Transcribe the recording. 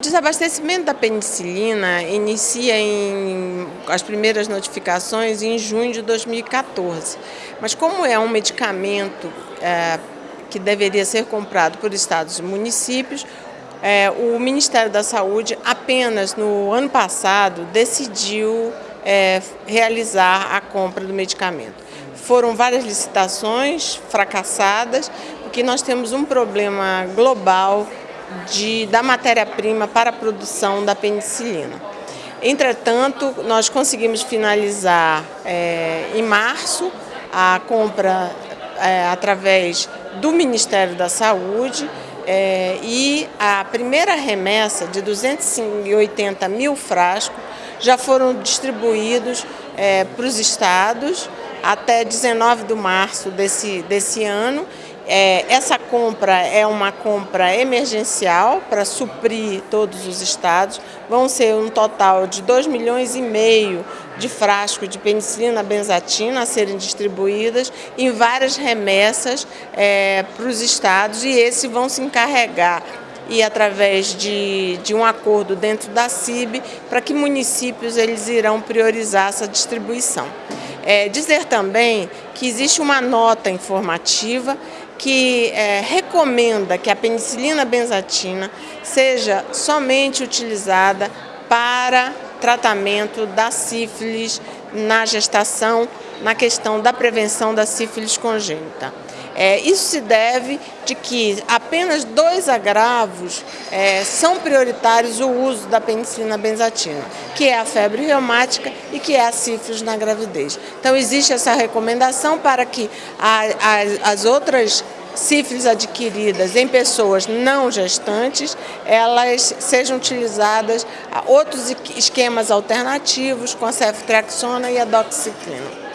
O desabastecimento da penicilina inicia em as primeiras notificações em junho de 2014, mas como é um medicamento é, que deveria ser comprado por estados e municípios, é, o Ministério da Saúde apenas no ano passado decidiu é, realizar a compra do medicamento. Foram várias licitações fracassadas, porque nós temos um problema global de, da matéria-prima para a produção da penicilina. Entretanto, nós conseguimos finalizar é, em março a compra é, através do Ministério da Saúde é, e a primeira remessa de 280 mil frascos já foram distribuídos é, para os estados até 19 de março desse, desse ano é, essa compra é uma compra emergencial para suprir todos os estados. Vão ser um total de 2 milhões e meio de frascos de penicilina benzatina a serem distribuídas em várias remessas é, para os estados e esses vão se encarregar e através de, de um acordo dentro da CIB para que municípios eles irão priorizar essa distribuição. É, dizer também que existe uma nota informativa que é, recomenda que a penicilina benzatina seja somente utilizada para tratamento da sífilis na gestação, na questão da prevenção da sífilis congênita. É, isso se deve de que apenas dois agravos é, são prioritários o uso da penicilina benzatina, que é a febre reumática e que é a sífilis na gravidez. Então existe essa recomendação para que a, a, as outras sífilis adquiridas em pessoas não gestantes, elas sejam utilizadas outros esquemas alternativos com a ceftriaxona e a doxiciclina.